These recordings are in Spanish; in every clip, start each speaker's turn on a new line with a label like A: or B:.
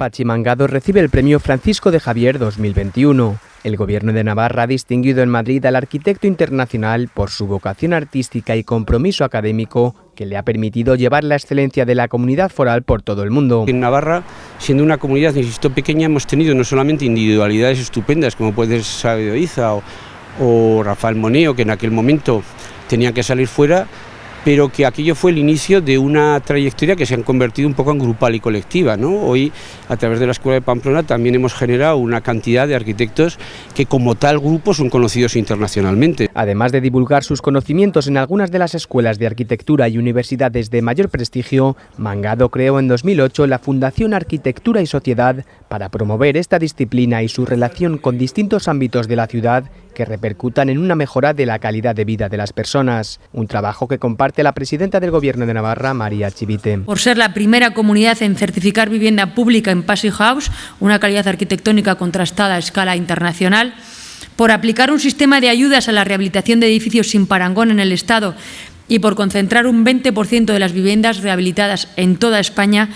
A: Pachimangado recibe el premio Francisco de Javier 2021. El Gobierno de Navarra ha distinguido en Madrid al arquitecto internacional por su vocación artística y compromiso académico que le ha permitido llevar la excelencia de la comunidad foral por todo el mundo.
B: En Navarra, siendo una comunidad, insisto, pequeña, hemos tenido no solamente individualidades estupendas como puede ser Sabio Iza o, o Rafael Moneo, que en aquel momento tenían que salir fuera, pero que aquello fue el inicio de una trayectoria que se han convertido un poco en grupal y colectiva. ¿no? Hoy, a través de la Escuela de Pamplona, también hemos generado una cantidad de arquitectos que como tal grupo son conocidos internacionalmente.
A: Además de divulgar sus conocimientos en algunas de las escuelas de arquitectura y universidades de mayor prestigio, Mangado creó en 2008 la Fundación Arquitectura y Sociedad para promover esta disciplina y su relación con distintos ámbitos de la ciudad que repercutan en una mejora de la calidad de vida de las personas. Un trabajo que comparte la presidenta del Gobierno de Navarra, María Chivite.
C: Por ser la primera comunidad en certificar vivienda pública en Passy House, una calidad arquitectónica contrastada a escala internacional, por aplicar un sistema de ayudas a la rehabilitación de edificios sin parangón en el Estado y por concentrar un 20% de las viviendas rehabilitadas en toda España,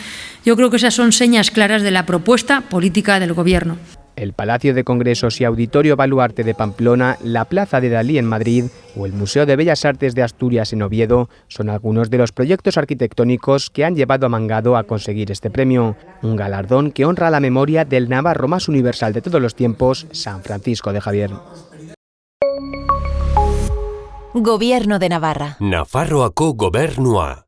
C: yo creo que esas son señas claras de la propuesta política del Gobierno.
A: El Palacio de Congresos y Auditorio Baluarte de Pamplona, la Plaza de Dalí en Madrid o el Museo de Bellas Artes de Asturias en Oviedo son algunos de los proyectos arquitectónicos que han llevado a Mangado a conseguir este premio, un galardón que honra la memoria del navarro más universal de todos los tiempos, San Francisco de Javier.
D: Gobierno de Navarra.
E: Nafarroako gobernua.